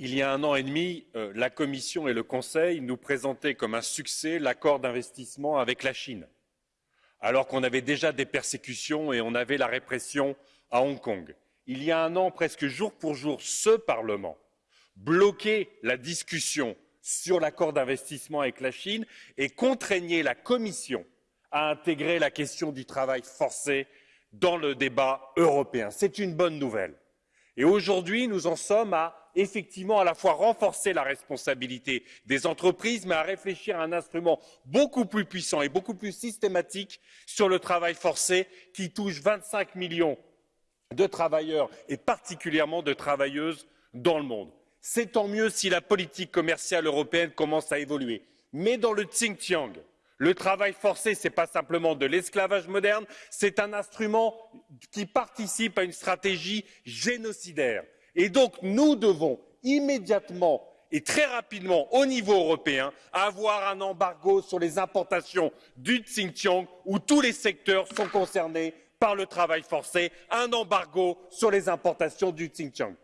Il y a un an et demi, euh, la Commission et le Conseil nous présentaient comme un succès l'accord d'investissement avec la Chine, alors qu'on avait déjà des persécutions et on avait la répression à Hong Kong. Il y a un an, presque jour pour jour, ce Parlement bloquait la discussion sur l'accord d'investissement avec la Chine et contraignait la Commission à intégrer la question du travail forcé dans le débat européen. C'est une bonne nouvelle. Aujourd'hui, nous en sommes à effectivement à la fois renforcer la responsabilité des entreprises, mais à réfléchir à un instrument beaucoup plus puissant et beaucoup plus systématique sur le travail forcé qui touche 25 millions de travailleurs et particulièrement de travailleuses dans le monde. C'est tant mieux si la politique commerciale européenne commence à évoluer. Mais dans le Xinjiang, le travail forcé, ce n'est pas simplement de l'esclavage moderne, c'est un instrument qui participe à une stratégie génocidaire. Et donc, nous devons immédiatement et très rapidement, au niveau européen, avoir un embargo sur les importations du Xinjiang où tous les secteurs sont concernés par le travail forcé, un embargo sur les importations du Xinjiang.